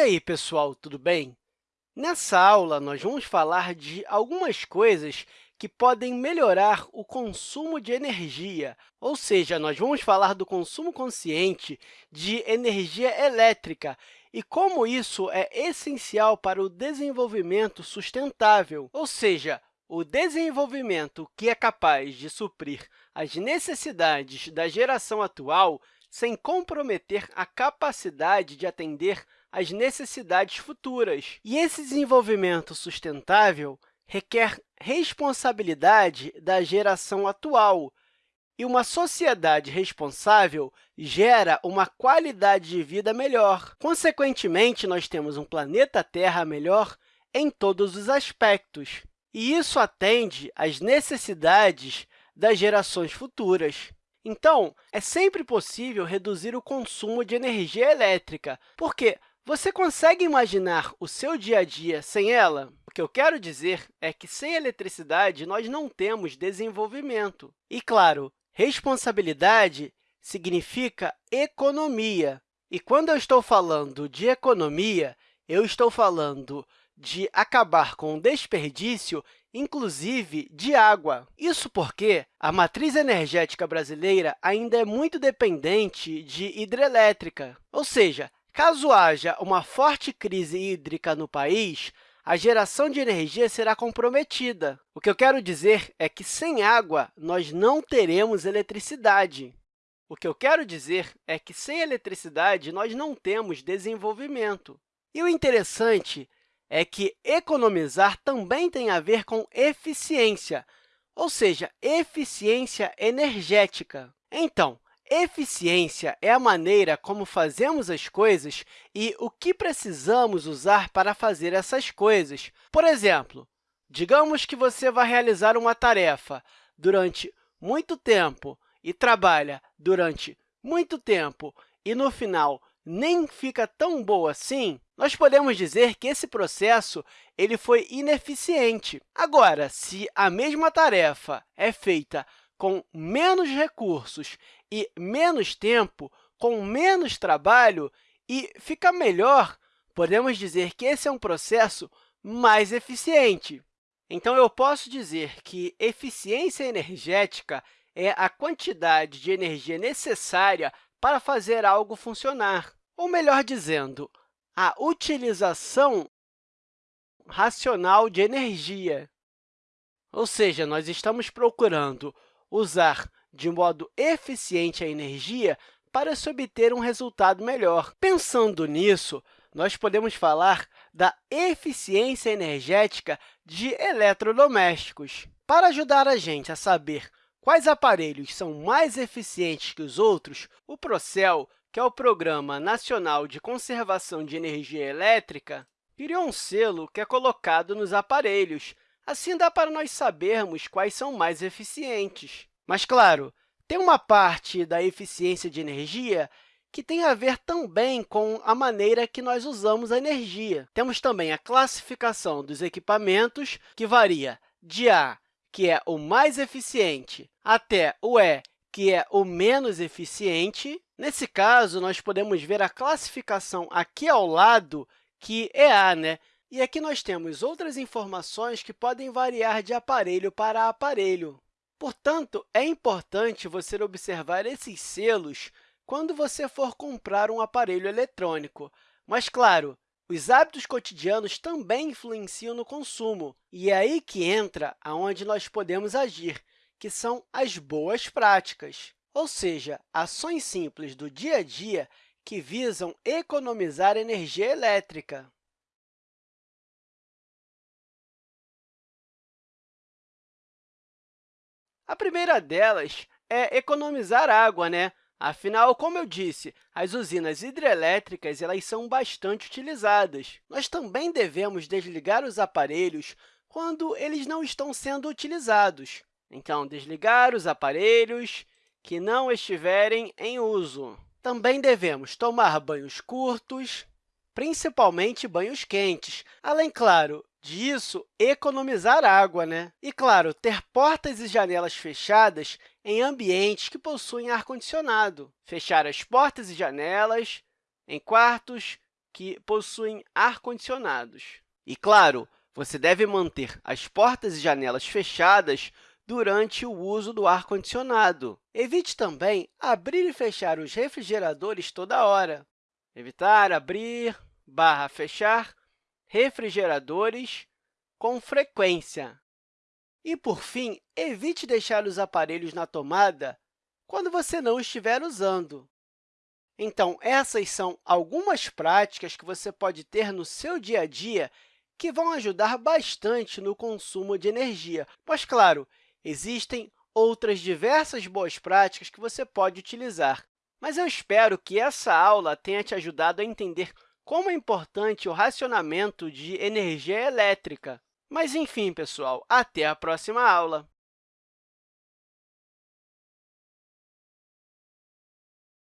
aí, pessoal, tudo bem? Nessa aula, nós vamos falar de algumas coisas que podem melhorar o consumo de energia, ou seja, nós vamos falar do consumo consciente de energia elétrica e como isso é essencial para o desenvolvimento sustentável, ou seja, o desenvolvimento que é capaz de suprir as necessidades da geração atual sem comprometer a capacidade de atender às necessidades futuras. E esse desenvolvimento sustentável requer responsabilidade da geração atual, e uma sociedade responsável gera uma qualidade de vida melhor. Consequentemente, nós temos um planeta Terra melhor em todos os aspectos, e isso atende às necessidades das gerações futuras. Então, é sempre possível reduzir o consumo de energia elétrica, porque você consegue imaginar o seu dia a dia sem ela? O que eu quero dizer é que, sem eletricidade, nós não temos desenvolvimento. E, claro, responsabilidade significa economia. E quando eu estou falando de economia, eu estou falando de acabar com o desperdício inclusive de água. Isso porque a matriz energética brasileira ainda é muito dependente de hidrelétrica, ou seja, caso haja uma forte crise hídrica no país, a geração de energia será comprometida. O que eu quero dizer é que, sem água, nós não teremos eletricidade. O que eu quero dizer é que, sem eletricidade, nós não temos desenvolvimento. E o interessante é que economizar também tem a ver com eficiência, ou seja, eficiência energética. Então, eficiência é a maneira como fazemos as coisas e o que precisamos usar para fazer essas coisas. Por exemplo, digamos que você vai realizar uma tarefa durante muito tempo e trabalha durante muito tempo e, no final, nem fica tão boa assim, nós podemos dizer que esse processo ele foi ineficiente. Agora, se a mesma tarefa é feita com menos recursos e menos tempo, com menos trabalho e fica melhor, podemos dizer que esse é um processo mais eficiente. Então, eu posso dizer que eficiência energética é a quantidade de energia necessária para fazer algo funcionar. Ou, melhor dizendo, a utilização racional de energia. Ou seja, nós estamos procurando usar de modo eficiente a energia para se obter um resultado melhor. Pensando nisso, nós podemos falar da eficiência energética de eletrodomésticos. Para ajudar a gente a saber quais aparelhos são mais eficientes que os outros, o Procel que é o Programa Nacional de Conservação de Energia Elétrica, criou um selo que é colocado nos aparelhos. Assim, dá para nós sabermos quais são mais eficientes. Mas, claro, tem uma parte da eficiência de energia que tem a ver também com a maneira que nós usamos a energia. Temos também a classificação dos equipamentos, que varia de A, que é o mais eficiente, até o E, que é o menos eficiente. Nesse caso, nós podemos ver a classificação aqui ao lado, que é A, né? E aqui nós temos outras informações que podem variar de aparelho para aparelho. Portanto, é importante você observar esses selos quando você for comprar um aparelho eletrônico. Mas, claro, os hábitos cotidianos também influenciam no consumo, e é aí que entra aonde nós podemos agir, que são as boas práticas, ou seja, ações simples do dia a dia que visam economizar energia elétrica. A primeira delas é economizar água, né? Afinal, como eu disse, as usinas hidrelétricas elas são bastante utilizadas. Nós também devemos desligar os aparelhos quando eles não estão sendo utilizados. Então, desligar os aparelhos que não estiverem em uso. Também devemos tomar banhos curtos, principalmente banhos quentes, além, claro, disso, economizar água. Né? E, claro, ter portas e janelas fechadas em ambientes que possuem ar-condicionado. Fechar as portas e janelas em quartos que possuem ar-condicionados. E, claro, você deve manter as portas e janelas fechadas durante o uso do ar-condicionado. Evite também abrir e fechar os refrigeradores toda hora. Evitar abrir barra fechar refrigeradores com frequência. E, por fim, evite deixar os aparelhos na tomada quando você não estiver usando. Então, essas são algumas práticas que você pode ter no seu dia a dia que vão ajudar bastante no consumo de energia. Mas, claro, existem outras diversas boas práticas que você pode utilizar. Mas eu espero que essa aula tenha te ajudado a entender como é importante o racionamento de energia elétrica. Mas, enfim, pessoal, até a próxima aula!